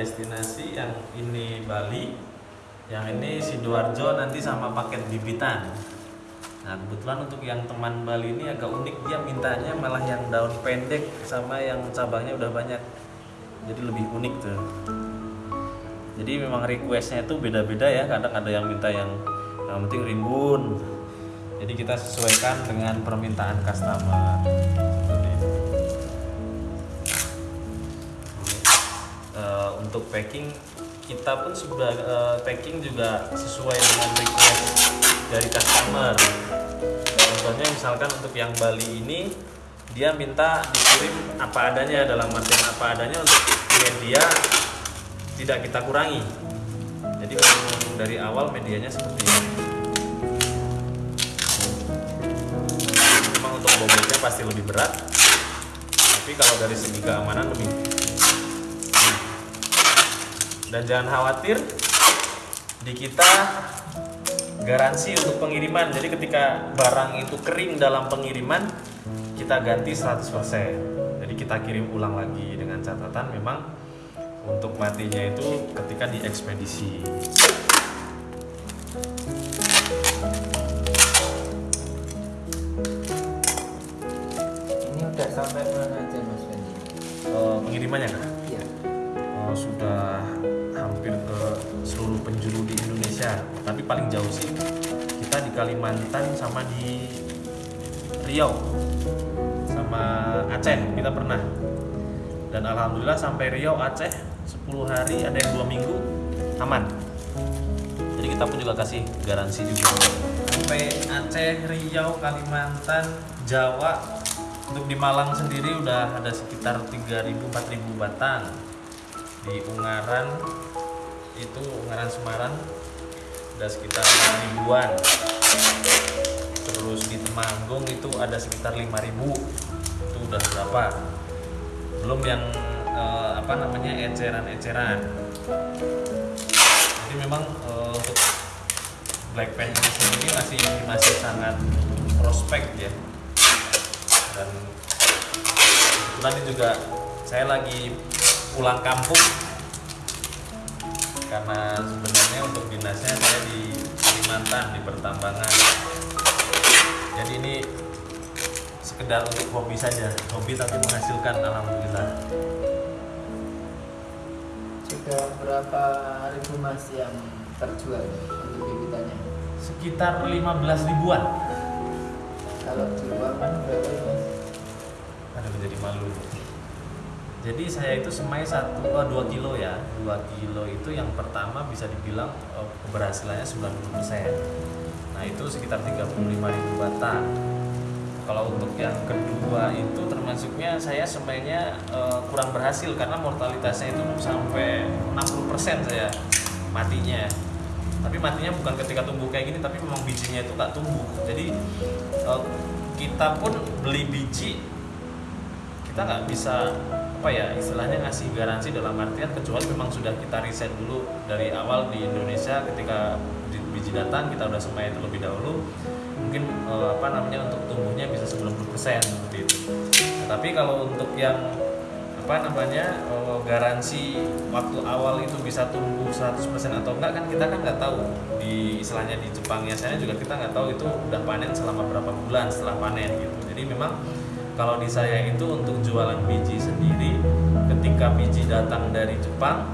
destinasi, yang ini Bali, yang ini Sidoarjo nanti sama paket bibitan. Nah kebetulan untuk yang teman Bali ini agak unik dia mintanya malah yang daun pendek sama yang cabangnya udah banyak, jadi lebih unik tuh. Jadi memang requestnya itu beda-beda ya, kadang ada yang minta yang yang penting rimbun. Jadi kita sesuaikan dengan permintaan customer. Untuk packing kita pun sudah eh, packing juga sesuai dengan request dari customer. Contohnya misalkan untuk yang Bali ini dia minta dikirim apa adanya dalam artian apa adanya untuk media tidak kita kurangi. Jadi dari awal medianya seperti ini. Memang untuk bobotnya pasti lebih berat, tapi kalau dari segi keamanan lebih dan jangan khawatir di kita garansi untuk pengiriman jadi ketika barang itu kering dalam pengiriman kita ganti 100% jadi kita kirim ulang lagi dengan catatan memang untuk matinya itu ketika diekspedisi Ini udah sampai mana aja Mas Fendi? Eh, pengirimannya kah? Iya. Oh, sudah Indonesia. Tapi paling jauh sih kita di Kalimantan sama di Riau sama Aceh kita pernah. Dan alhamdulillah sampai Riau Aceh 10 hari ada yang dua minggu aman. Jadi kita pun juga kasih garansi juga. Sampai Aceh, Riau, Kalimantan, Jawa untuk di Malang sendiri udah ada sekitar 3.000-4.000 batang di Ungaran itu Ungaran Semarang ada sekitar ribuan. Terus di Temanggung itu ada sekitar 5000 itu udah berapa? Belum yang eh, apa namanya eceran-eceran. Jadi memang eh, untuk Black Pen ini sendiri masih masih sangat prospek ya. Dan ini juga saya lagi pulang kampung karena sebenarnya untuk dinasnya saya di Kalimantan di pertambangan jadi ini sekedar untuk hobi saja hobi tapi menghasilkan alhamdulillah Sudah berapa ribu Mas yang terjual untuk bibitannya? sekitar 15 ribuan Kalau di luar kan berapa Mas? ada menjadi malu jadi saya itu semai satu oh, dua kilo ya. Dua kilo itu yang pertama bisa dibilang oh, keberhasilannya 90% nah itu sekitar 35 ribu batang. Kalau untuk yang kedua itu termasuknya saya semainya eh, kurang berhasil karena mortalitasnya itu sampai 60% saya matinya. Tapi matinya bukan ketika tumbuh kayak gini tapi memang bijinya itu nggak tumbuh. Jadi eh, kita pun beli biji kita nggak bisa apa ya istilahnya ngasih garansi dalam artian kecuali memang sudah kita riset dulu dari awal di Indonesia ketika bi- biji datang kita udah semai terlebih dahulu mungkin eh, apa namanya untuk tumbuhnya bisa 90% seperti itu. Nah, tapi kalau untuk yang apa namanya eh, garansi waktu awal itu bisa tumbuh 100% atau enggak kan kita kan nggak tahu. Di istilahnya di Jepang ya saya juga kita nggak tahu itu udah panen selama berapa bulan setelah panen gitu. Jadi memang kalau di saya itu untuk jualan biji sendiri ketika biji datang dari Jepang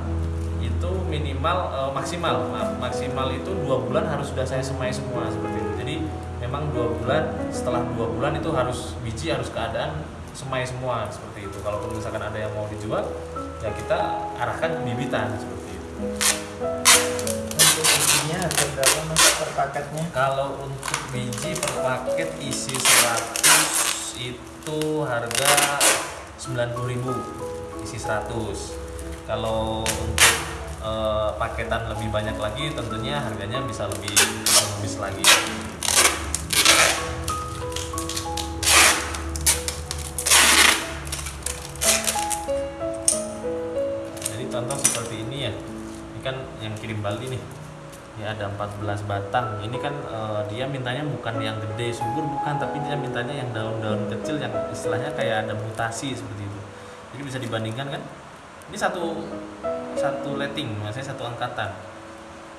itu minimal eh, maksimal maaf, maksimal itu dua bulan harus sudah saya semai semua seperti itu. Jadi memang dua bulan setelah dua bulan itu harus biji harus keadaan semai semua seperti itu. Kalau misalkan ada yang mau dijual ya kita arahkan bibitan seperti itu. Untuk bijinya harga berapa Mas per paketnya? kalau untuk biji per paket isi 100 itu harga 90.000 isi 100 kalau untuk eh, paketan lebih banyak lagi tentunya harganya bisa lebih lebih lagi. Jadi contoh seperti ini ya. Ini kan yang kirim Bali nih ya ada 14 batang. Ini kan eh, dia mintanya bukan yang gede subur bukan tapi dia mintanya yang daun-daun kecil yang istilahnya kayak ada mutasi seperti itu. Jadi bisa dibandingkan kan? Ini satu satu letting maksudnya satu angkatan.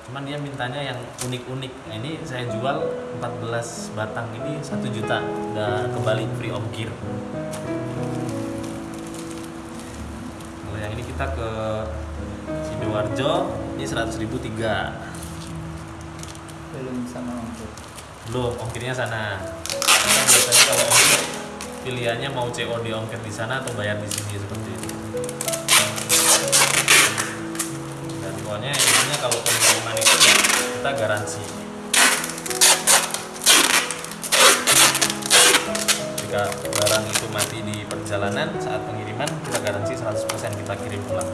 Cuman dia mintanya yang unik-unik. Nah, ini saya jual 14 batang ini satu juta. Udah kembali free ongkir kalau yang ini kita ke sidoarjo ini 100 ribu tiga belum sama ongkir belum ongkirnya sana. Karena biasanya kalau ongkir pilihannya mau COD ongkir di sana atau bayar di sini seperti itu. Dan pokoknya intinya kalau pengiriman itu ya kita garansi. Jika barang itu mati di perjalanan saat pengiriman kita garansi 100% kita kirim pulang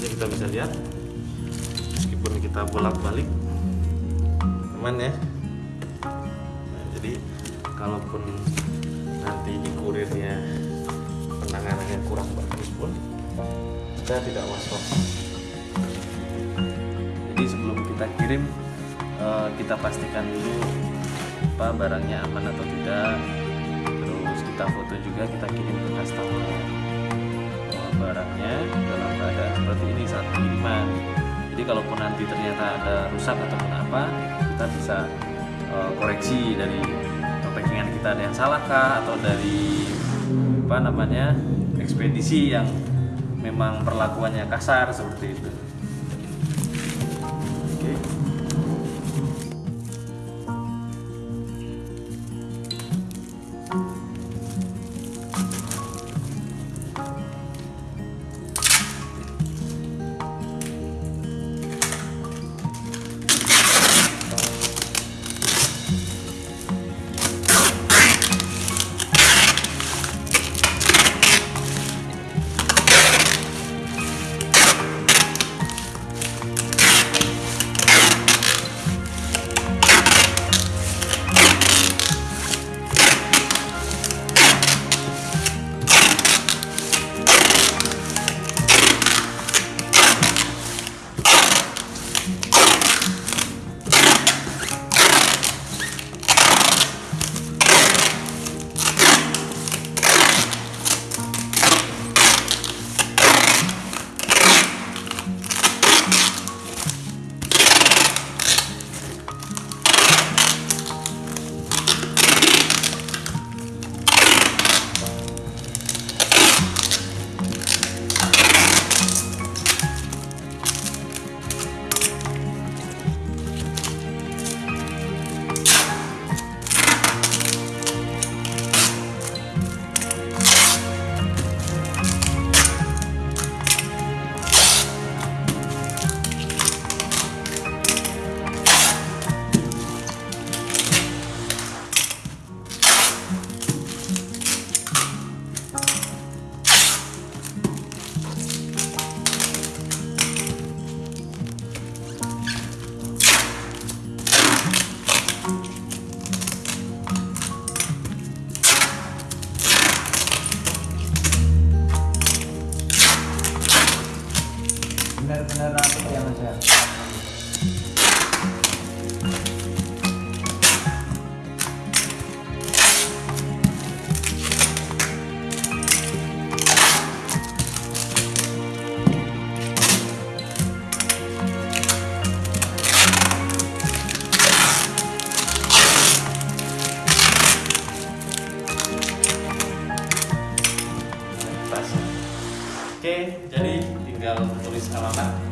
Bisa kita bisa lihat meskipun kita bolak-balik teman ya. Nah, jadi kalaupun nanti di kurirnya penanganannya kurang bagus pun kita tidak was-was. Jadi sebelum kita kirim eh, kita pastikan dulu apa barangnya aman atau tidak. Terus kita foto juga kita kirim ke customer barangnya dalam keadaan seperti ini saat pengiriman. Jadi kalaupun nanti ternyata ada rusak ataupun apa, kita bisa eh, koreksi dari packingan kita ada yang salah kah atau dari apa namanya ekspedisi yang memang perlakuannya kasar seperti itu. Oke. benar-benar ya. Oke, jadi tinggal tulis alamat